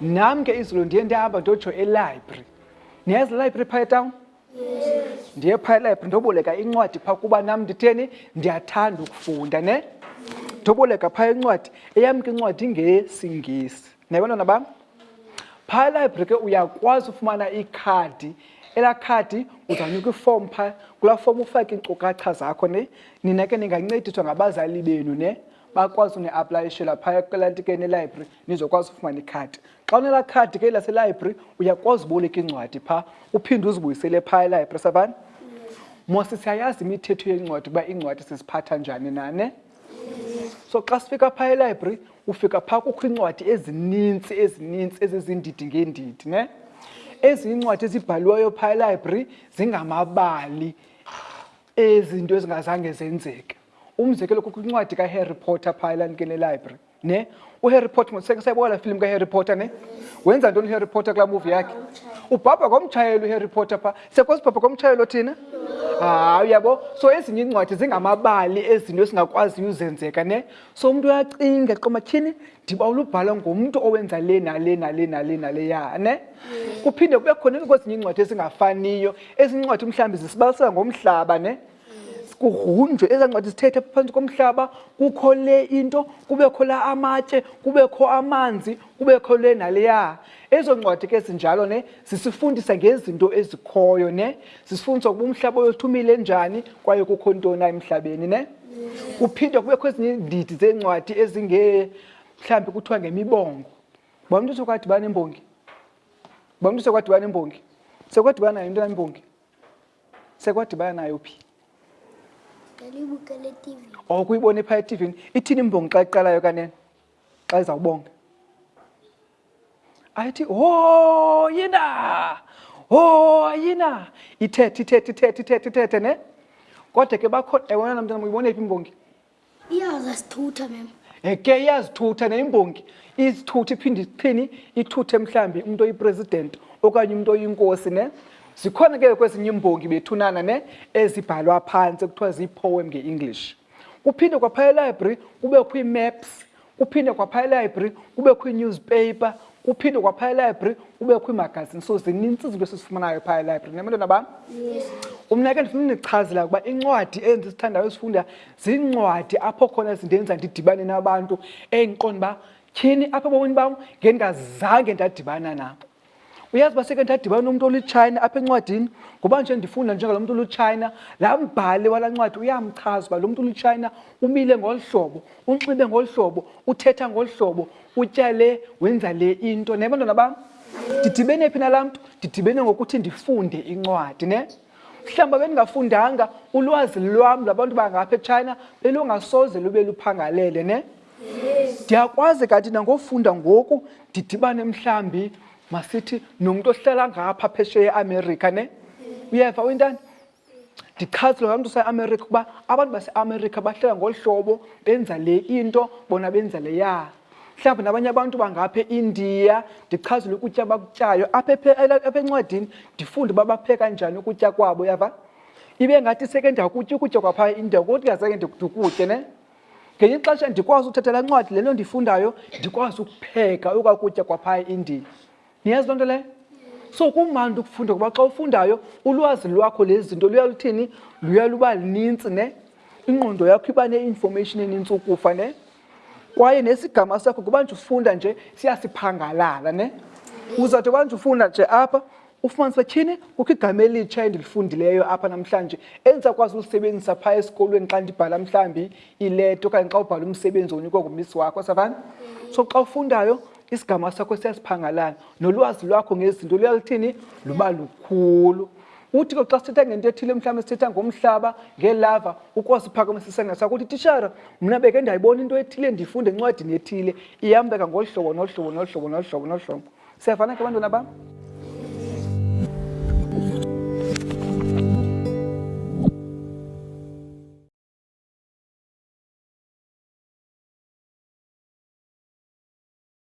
nam ke izulu ndiye ndihamba ndotsho elibrary niyazi library phaa etown ndiye phaa elibrary ndoboleka incwadi phaa kuba nam nditheni ndiyathanda ukufunda ne ndoboleka phaa incwadi eyam ke incwadi ngesingesi naye bantwana bam phaa elibrary ke uyakwazi ufumana ikhadi elaa khadi uzawunikwa ifomu phaa kulaa fomu ufake iinkcukacha zakho ne nina ke ningancediswa ngabazali benu ne bakwazi uniaplayishela phaya kwelantikeni elibrary nizokwazi ufumana ikhadi xa unelaa khadi ke laselibrary uyakwazi uboleka iincwadi phaa uphinde uzibuyisele phaya elibrary savani mose siyayazi imithetho yencwadi uba iincwadi siziphatha njani nane So xa sifika phaa elibrary ufika phaa kukho iincwadi ezininzi ezininzi ezizindidi ngeendidi ne ezinye iincwadi ezibhaliweyo phaa elibrary zingamabali ezinto ezingazange zenzeke umzekelo kukho incwadi kaharry potter phaa elandikeni elibrary ne uHarry Potter seke sayibona film kaHarry Potter ne wenza ntoni uHarry Potter kula movie yakhe ubhabha komtshayelo uHarry Potter pha sekwasibhabha komtshayelo thina hayi uyabo so ezinye iincwadi zingamabali ezinto esingakwaziyo uzenzeka ne so umuntu uyacinga qomatyhini ndiba ulubhala ngumntu owenza le nale nale nale nale ya ne kuphinde kube khona kwezinye iincwadi ezingafaniyo ezinye iincwadi mhlawumbi zisibalisela ngomhlaba ne kugrunjwe ezaa ncwadi zithethe phantsi komhlaba kukho le into kubekho la amatye kubekho amanzi kubekho le naleya ezo ncwadi ke zinjalo ne zisifundisa ngezinto ezikhoyo ne zisifundisa ukuba umhlaba oyothumile njani kwaye kukho ntoni emhlabeni ne kuphinde kubekho ezinye iindidi zeencwadi ezinge mhlawumbi kuthiwa ngemibongo uba umntu sekwadibana imbongi uba umntu sekwadibana imbongi sekwadibana yinto yambongi Sekwadibana nayo phi? Ndalibukele TV. Oh kuyibona pha eTV. Ithini imbongi xa iqalayo kanene? Xa izawubonga. Ayithi ho yina. Ho yina. Ithethe ithethe ithethe ithethe ithethe ne? Kodwa ke bakhona ewona mntana uyibona iphi imbongi? iyaza sithutha mem eke iyazithutha neyimbongi izithutha iphinde iphini ithuthe mhlawumbi umntu oyipresident okanye umntu oyinkosi ne zikhona ke kwezinye imbongi bethunana ne ezibhalwa phantsi kuthiwa zii-poem nge-english kuphinde kwaphaya elibrary kubekho ii-maps kuphinde kwaphaya elibrary kubekho iinewspaper kuphinde kwaphaya elibrary kubekho iimagazini so zininzi izinto esizifumanayo phaya elibrary nemntwana bam umna ke ndifuna undichazela ukuba incwadi endizithandayo ezifunda ziincwadi apho khona zindenza ndidibane nabantu endiqonda uba tyhini apha ebomini bam ngendingazange ndadibana nabo Uyazi uba seke ndadibana nomntu olitshayina apha encwadini ngoba nje ndifunda njengalo mntu olitshayina laa mbhali walaa ncwadi uyamchaza uba lo mntu olitshayina umile ngolu hlobo unxibe ngolu hlobo uthetha ngolu hlobo utya le wenza le into ne bantwana bam ndidibene phi nalaa mntu ndidibene ngokuthi ndifunde incwadi ne mhlawumbi bendingafundanga ulwazi lwam lwabantu bangapha etshayina belungasoze lube luphangalele ne ndiyakwazi kanti nangofunda ngoku ndidibane mhlawumbi masithi nomntu ohlala ngapha phesheya eamerica ne uyeva uyintani ndichazile ngamntu useamerica ukuba abantu baseamerica bahlala ngolu hlobo benza le into bona benza le ya mhlawumbi nabanye abantu bangapha eindiya ndichazile ukutya bakutyayo apha encwadini ndifunde uba bapheka njani ukutya kwabo yava ibe ngathi seke ndiyakutya ukutya kwaphaa eindiya kodwa ingazange ndikutya ne ngenye ixesha ndikwazi uthetha laa ncwadi le nto ndifundayo ndikwazi ukupheka okwa kutya kwaphaya endini niyazi loo nto leyo so kumandi ukufunda ngoba xa ufundayo ulwazi lwakho lezi zinto luya luthini luya luba linintsi ne ingqondo yakho iba ne-information enintsi ukufa ne kwaye nesigama sakho kuba nje ufunda nje siyasiphangalala ne uzawuthi kwanje ufunda nje apha Ufumanisa tyhini kukho igama elitsha endilifundileyo apha namhlanje endisakwazi ulisebenzisa phaa esikolweni xa ndibhala mhlawumbi ileta okanye xa ubhala umsebenzi onikwa ngumisi wakho savana so xa ufundayo isigama sakho siyasiphangalana nolwazi lwakho ngezinto luyaluthini luba lukhulu uthi ke xa sithetha ngento ethile mhlawumbi sithetha ngomhlaba ngelava ukwazi uphakamisa isandla sakho uthi tishara mna beke ndayibona into ethile ndiyifunde encwadini ethile ihambeka ngolu hlobo nolu hlobo nolu hlobo nolu hlobo nolu hlobo Siyafana ke bantwana bam.